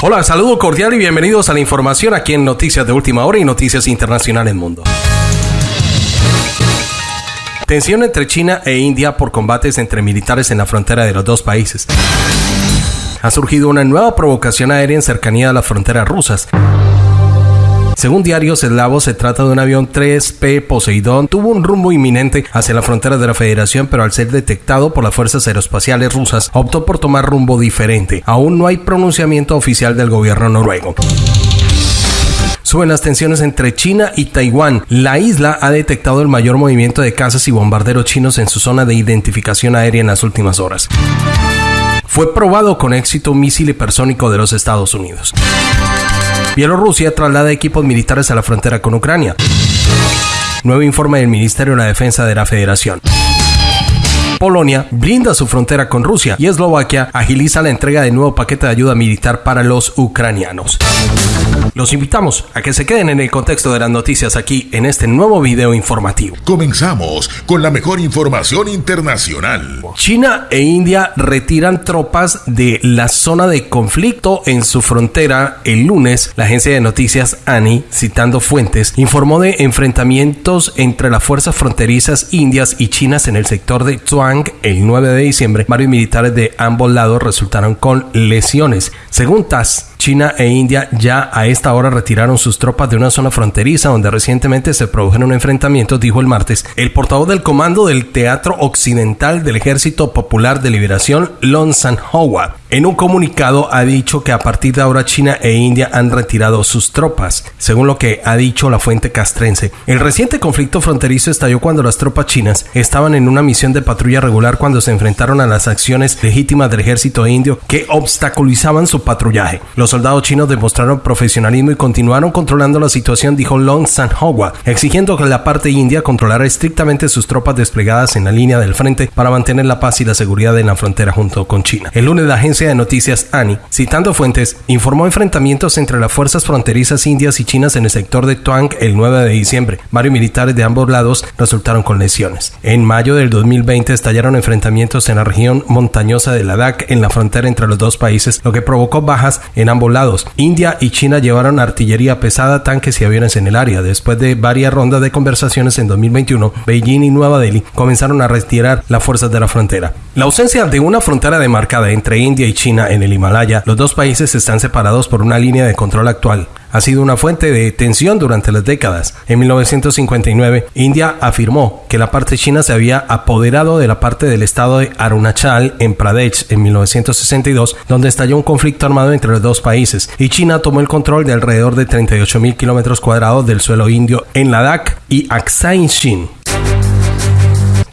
Hola, saludo cordial y bienvenidos a la información aquí en Noticias de Última Hora y Noticias Internacionales Mundo. Tensión entre China e India por combates entre militares en la frontera de los dos países. Ha surgido una nueva provocación aérea en cercanía a las fronteras rusas. Según diarios eslavos, se trata de un avión 3P Poseidón. Tuvo un rumbo inminente hacia la frontera de la Federación, pero al ser detectado por las fuerzas aeroespaciales rusas, optó por tomar rumbo diferente. Aún no hay pronunciamiento oficial del gobierno noruego. Suben las tensiones entre China y Taiwán. La isla ha detectado el mayor movimiento de cazas y bombarderos chinos en su zona de identificación aérea en las últimas horas. Fue probado con éxito un misil hipersónico de los Estados Unidos. Bielorrusia traslada equipos militares a la frontera con Ucrania. Nuevo informe del Ministerio de la Defensa de la Federación. Polonia blinda su frontera con Rusia y Eslovaquia agiliza la entrega de nuevo paquete de ayuda militar para los ucranianos. Los invitamos a que se queden en el contexto de las noticias aquí en este nuevo video informativo. Comenzamos con la mejor información internacional. China e India retiran tropas de la zona de conflicto en su frontera el lunes. La agencia de noticias ANI, citando fuentes, informó de enfrentamientos entre las fuerzas fronterizas indias y chinas en el sector de El 9 de diciembre. Varios militares de ambos lados resultaron con lesiones. Según TASS, China e India ya a esta hora retiraron sus tropas de una zona fronteriza donde recientemente se produjeron enfrentamientos, dijo el martes el portavoz del comando del Teatro Occidental del Ejército Popular de Liberación, Lon Sanhowa. En un comunicado ha dicho que a partir de ahora China e India han retirado sus tropas, según lo que ha dicho la fuente castrense. El reciente conflicto fronterizo estalló cuando las tropas chinas estaban en una misión de patrulla regular cuando se enfrentaron a las acciones legítimas del ejército indio que obstaculizaban su patrullaje. Soldados chinos demostraron profesionalismo y continuaron controlando la situación, dijo Long Sanhua, exigiendo que la parte india controlara estrictamente sus tropas desplegadas en la línea del frente para mantener la paz y la seguridad en la frontera junto con China. El lunes la agencia de noticias ANI, citando fuentes, informó enfrentamientos entre las fuerzas fronterizas indias y chinas en el sector de Tuang el 9 de diciembre. Varios militares de ambos lados resultaron con lesiones. En mayo del 2020 estallaron enfrentamientos en la región montañosa de Ladakh en la frontera entre los dos países, lo que provocó bajas en ambos lados. India y China llevaron artillería pesada, tanques y aviones en el área. Después de varias rondas de conversaciones en 2021, Beijing y Nueva Delhi comenzaron a retirar las fuerzas de la frontera. La ausencia de una frontera demarcada entre India y China en el Himalaya, los dos países están separados por una línea de control actual ha sido una fuente de tensión durante las décadas. En 1959, India afirmó que la parte china se había apoderado de la parte del estado de Arunachal en Pradesh en 1962, donde estalló un conflicto armado entre los dos países, y China tomó el control de alrededor de 38.000 kilómetros cuadrados del suelo indio en Ladakh y Aksai Chin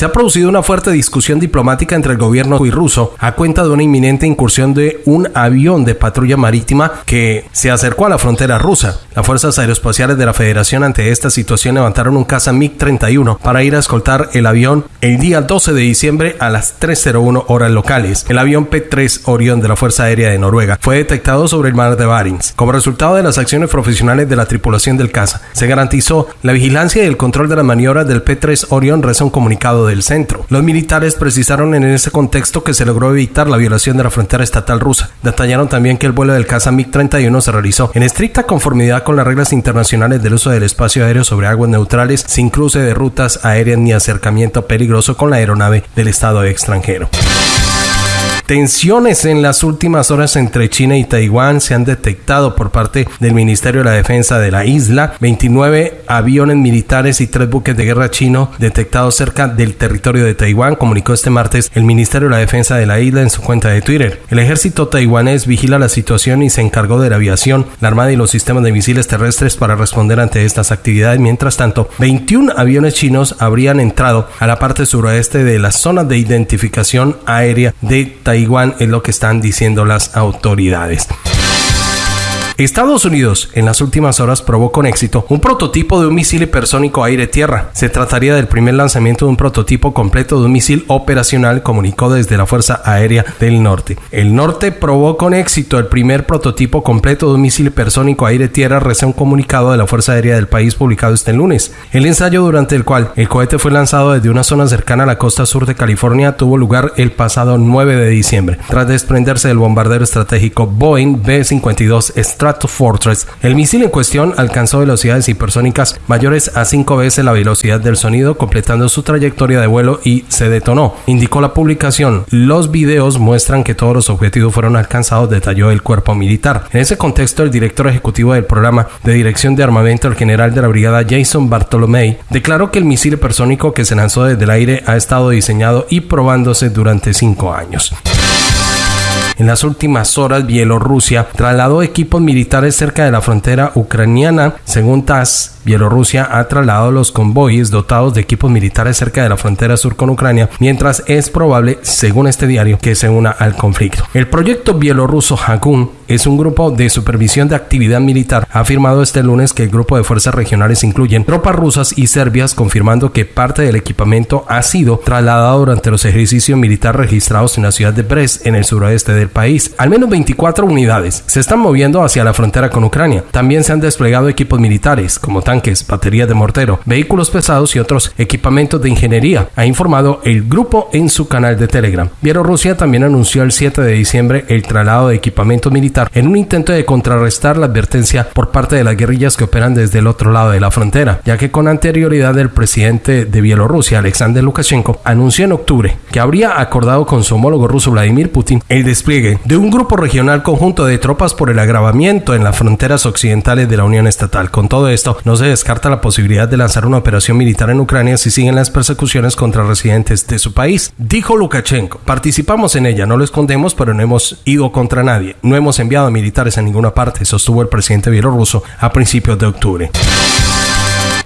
se ha producido una fuerte discusión diplomática entre el gobierno y ruso a cuenta de una inminente incursión de un avión de patrulla marítima que se acercó a la frontera rusa. Las fuerzas aeroespaciales de la Federación ante esta situación levantaron un caza MiG-31 para ir a escoltar el avión el día 12 de diciembre a las 3.01 horas locales. El avión P-3 Orion de la Fuerza Aérea de Noruega fue detectado sobre el mar de Barents. Como resultado de las acciones profesionales de la tripulación del caza, se garantizó la vigilancia y el control de las maniobras del P-3 Orion, reza un comunicado del centro. Los militares precisaron en ese contexto que se logró evitar la violación de la frontera estatal rusa. Detallaron también que el vuelo del caza MiG-31 se realizó en estricta conformidad con las reglas internacionales del uso del espacio aéreo sobre aguas neutrales, sin cruce de rutas aéreas ni acercamiento peligroso con la aeronave del Estado extranjero. Tensiones en las últimas horas entre China y Taiwán se han detectado por parte del Ministerio de la Defensa de la isla. 29 aviones militares y tres buques de guerra chino detectados cerca del territorio de Taiwán, comunicó este martes el Ministerio de la Defensa de la isla en su cuenta de Twitter. El ejército taiwanés vigila la situación y se encargó de la aviación, la armada y los sistemas de misiles terrestres para responder ante estas actividades. Mientras tanto, 21 aviones chinos habrían entrado a la parte suroeste de la zona de identificación aérea de Taiwán, es lo que están diciendo las autoridades. Estados Unidos en las últimas horas probó con éxito un prototipo de un misil hipersónico aire-tierra. Se trataría del primer lanzamiento de un prototipo completo de un misil operacional, comunicó desde la Fuerza Aérea del Norte. El norte probó con éxito el primer prototipo completo de un misil hipersónico aire-tierra, recién un comunicado de la Fuerza Aérea del país publicado este lunes. El ensayo durante el cual el cohete fue lanzado desde una zona cercana a la costa sur de California tuvo lugar el pasado 9 de diciembre. Tras desprenderse del bombardero estratégico Boeing B-52 Stratofortress, el misil en cuestión alcanzó velocidades hipersónicas mayores a 5 veces la velocidad del sonido, completando su trayectoria de vuelo y se detonó, indicó la publicación. Los videos muestran que todos los objetivos fueron alcanzados, detalló el cuerpo militar. En ese contexto, el director ejecutivo del programa de dirección de armamento, el general de la brigada Jason Bartolomei, declaró que el misil hipersónico que se lanzó desde el aire ha estado diseñado y probándose durante cinco años. En las últimas horas, Bielorrusia trasladó equipos militares cerca de la frontera ucraniana. Según TASS, Bielorrusia ha trasladado los convoyes dotados de equipos militares cerca de la frontera sur con Ucrania, mientras es probable, según este diario, que se una al conflicto. El proyecto bielorruso Hakun es un grupo de supervisión de actividad militar. Ha afirmado este lunes que el grupo de fuerzas regionales incluyen tropas rusas y serbias, confirmando que parte del equipamiento ha sido trasladado durante los ejercicios militares registrados en la ciudad de Brest, en el suroeste del país. Al menos 24 unidades se están moviendo hacia la frontera con Ucrania. También se han desplegado equipos militares, como tanques, baterías de mortero, vehículos pesados y otros equipamientos de ingeniería, ha informado el grupo en su canal de Telegram. Bielorrusia también anunció el 7 de diciembre el traslado de equipamiento militar en un intento de contrarrestar la advertencia por parte de las guerrillas que operan desde el otro lado de la frontera, ya que con anterioridad el presidente de Bielorrusia, Alexander Lukashenko, anunció en octubre que habría acordado con su homólogo ruso Vladimir Putin el despliegue de un grupo regional conjunto de tropas por el agravamiento en las fronteras occidentales de la Unión Estatal. Con todo esto, no se descarta la posibilidad de lanzar una operación militar en Ucrania si siguen las persecuciones contra residentes de su país. Dijo Lukashenko, participamos en ella, no lo escondemos, pero no hemos ido contra nadie, no hemos enviado militares en ninguna parte, sostuvo el presidente bielorruso a principios de octubre.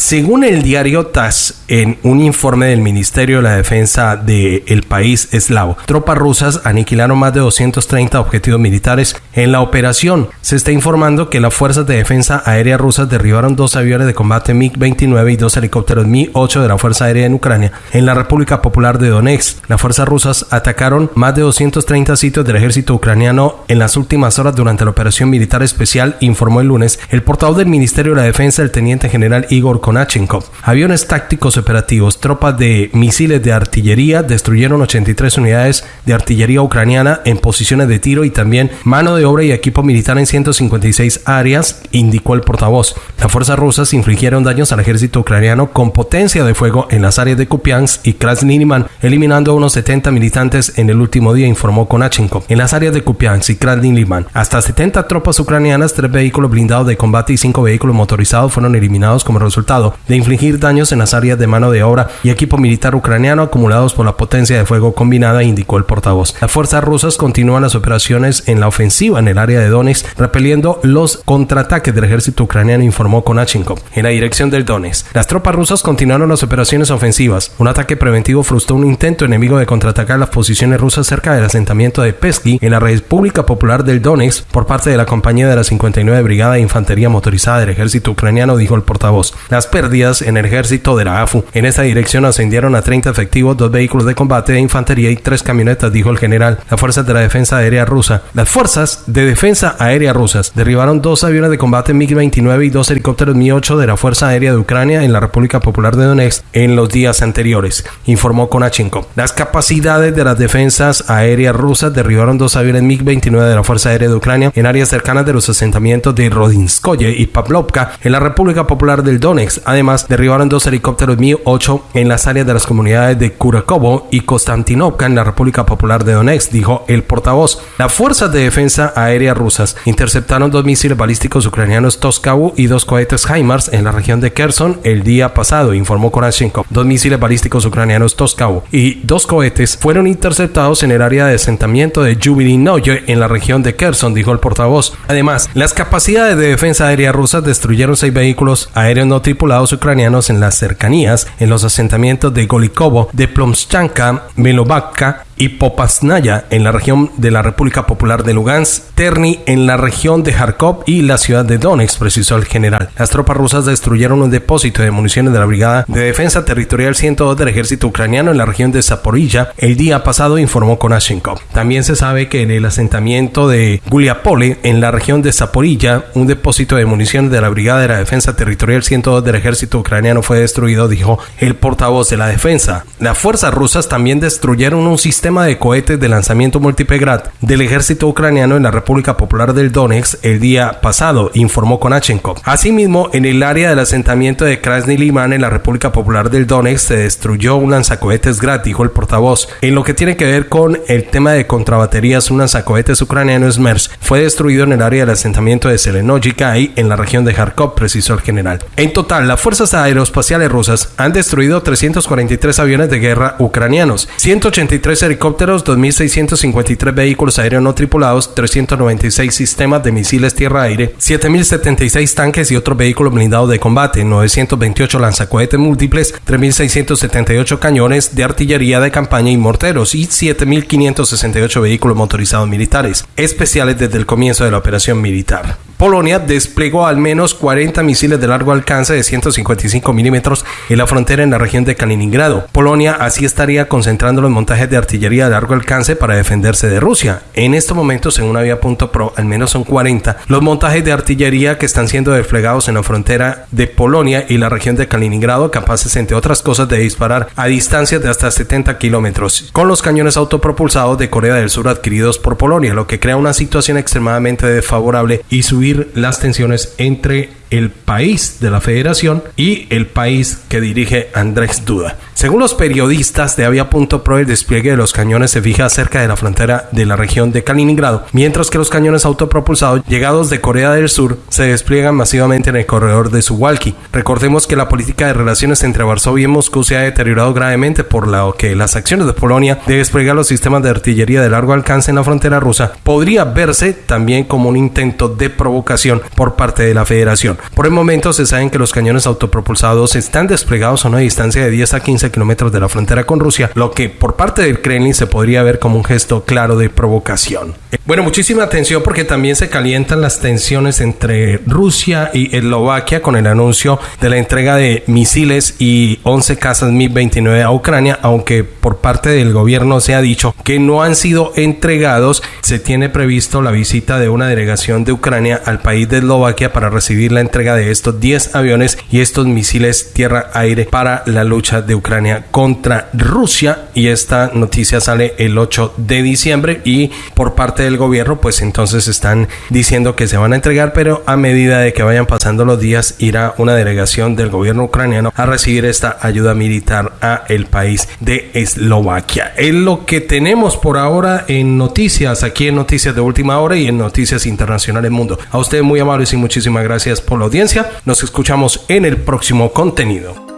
Según el diario TASS, en un informe del Ministerio de la Defensa del país eslavo, tropas rusas aniquilaron más de 230 objetivos militares en la operación. Se está informando que las fuerzas de defensa aérea rusas derribaron dos aviones de combate MiG-29 y dos helicópteros Mi-8 de la Fuerza Aérea en Ucrania. En la República Popular de Donetsk, las fuerzas rusas atacaron más de 230 sitios del ejército ucraniano en las últimas horas durante la operación militar especial, informó el lunes el portavoz del Ministerio de la Defensa, el teniente general Igor Konachenkov. Aviones tácticos operativos, tropas de misiles de artillería destruyeron 83 unidades de artillería ucraniana en posiciones de tiro y también mano de obra y equipo militar en 156 áreas, indicó el portavoz. Las fuerzas rusas infligieron daños al ejército ucraniano con potencia de fuego en las áreas de Kupiansk y Krasniliman, eliminando a unos 70 militantes en el último día, informó Konachenkov. En las áreas de Kupiansk y Krasniliman, hasta 70 tropas ucranianas, 3 vehículos blindados de combate y 5 vehículos motorizados fueron eliminados como resultado de infligir daños en las áreas de mano de obra y equipo militar ucraniano acumulados por la potencia de fuego combinada, indicó el portavoz. Las fuerzas rusas continúan las operaciones en la ofensiva en el área de Donetsk, repeliendo los contraataques del ejército ucraniano, informó Konashenkov. En la dirección del Donetsk, las tropas rusas continuaron las operaciones ofensivas. Un ataque preventivo frustró un intento enemigo de contraatacar las posiciones rusas cerca del asentamiento de Pesky en la República Popular del Donetsk por parte de la compañía de la 59 Brigada de Infantería Motorizada del ejército ucraniano, dijo el portavoz. Las pérdidas en el ejército de la AFU. En esta dirección ascendieron a 30 efectivos, dos vehículos de combate de infantería y tres camionetas, dijo el general. Las fuerzas de la defensa aérea rusa. Las fuerzas de defensa aérea rusas derribaron dos aviones de combate MiG-29 y dos helicópteros Mi-8 de la Fuerza Aérea de Ucrania en la República Popular de Donetsk en los días anteriores, informó Konachenko. Las capacidades de las defensas aéreas rusas derribaron dos aviones MiG-29 de la Fuerza Aérea de Ucrania en áreas cercanas de los asentamientos de Rodinskoye y Pavlovka en la República Popular del Donetsk Además, derribaron dos helicópteros Mi-8 en las áreas de las comunidades de Kurakovo y Konstantinovka en la República Popular de Donetsk, dijo el portavoz. Las fuerzas de defensa aérea rusas interceptaron dos misiles balísticos ucranianos Toskavu y dos cohetes HIMARS en la región de Kherson el día pasado, informó Konashenkov. Dos misiles balísticos ucranianos Toskavu y dos cohetes fueron interceptados en el área de asentamiento de Noye en la región de Kherson, dijo el portavoz. Además, las capacidades de defensa aérea rusas destruyeron seis vehículos aéreos no tripulados ucranianos en las cercanías, en los asentamientos de Golikovo, de Plomschanka, Melovakka y Popasnaya en la región de la República Popular de Lugansk, Terni en la región de Kharkov y la ciudad de Donetsk, precisó el general. Las tropas rusas destruyeron un depósito de municiones de la Brigada de Defensa Territorial 102 del ejército ucraniano en la región de Zaporilla el día pasado, informó Konashenkov. También se sabe que en el asentamiento de Guliapole, en la región de Zaporilla, un depósito de municiones de la Brigada de la Defensa Territorial 102 del ejército ucraniano fue destruido, dijo el portavoz de la defensa. Las fuerzas rusas también destruyeron un sistema de cohetes de lanzamiento multipegrad del ejército ucraniano en la República Popular del Donetsk el día pasado, informó Konashenkov. Asimismo, en el área del asentamiento de Krasny Liman en la República Popular del Donetsk se destruyó un lanzacohetes Grad, dijo el portavoz. En lo que tiene que ver con el tema de contrabaterías, un lanzacohetes ucraniano SMERS fue destruido en el área del asentamiento de Selenojikai en la región de Kharkov, precisó el general. En total, las fuerzas aeroespaciales rusas han destruido 343 aviones de guerra ucranianos, 183 helicópteros, 2.653 vehículos aéreos no tripulados, 396 sistemas de misiles tierra-aire, 7.076 tanques y otros vehículos blindados de combate, 928 lanzacohetes múltiples, 3.678 cañones de artillería de campaña y morteros y 7.568 vehículos motorizados militares, especiales desde el comienzo de la operación militar. Polonia desplegó al menos 40 misiles de largo alcance de 155 milímetros en la frontera en la región de Kaliningrado. Polonia así estaría concentrando los montajes de artillería de largo alcance para defenderse de Rusia. En estos momentos, según Avia.pro, al menos son 40 los montajes de artillería que están siendo desplegados en la frontera de Polonia y la región de Kaliningrado, capaces, entre otras cosas, de disparar a distancias de hasta 70 kilómetros, con los cañones autopropulsados de Corea del Sur adquiridos por Polonia, lo que crea una situación extremadamente desfavorable y subir las tensiones entre el país de la federación y el país que dirige Andrés Duda. Según los periodistas de Avia.pro, el despliegue de los cañones se fija cerca de la frontera de la región de Kaliningrado, mientras que los cañones autopropulsados llegados de Corea del Sur se despliegan masivamente en el corredor de Suwalki. Recordemos que la política de relaciones entre Varsovia y Moscú se ha deteriorado gravemente por lo que las acciones de Polonia de desplegar los sistemas de artillería de largo alcance en la frontera rusa podría verse también como un intento de provocación por parte de la federación. Por el momento se saben que los cañones autopropulsados están desplegados a una distancia de 10 a 15 kilómetros de la frontera con Rusia, lo que por parte del Kremlin se podría ver como un gesto claro de provocación. Bueno, muchísima atención porque también se calientan las tensiones entre Rusia y Eslovaquia con el anuncio de la entrega de misiles y 11 casas Mi-29 a Ucrania, aunque por parte del gobierno se ha dicho que no han sido entregados. Se tiene previsto la visita de una delegación de Ucrania al país de Eslovaquia para recibir la entrega de estos 10 aviones y estos misiles tierra-aire para la lucha de Ucrania contra Rusia. Y esta noticia sale el 8 de diciembre y por parte del gobierno pues entonces están diciendo que se van a entregar, pero a medida de que vayan pasando los días irá una delegación del gobierno ucraniano a recibir esta ayuda militar a el país de Eslovaquia. Es lo que tenemos por ahora en noticias, aquí en Noticias de Última Hora y en Noticias Internacionales Mundo. A ustedes muy amables y muchísimas gracias por la audiencia. Nos escuchamos en el próximo contenido.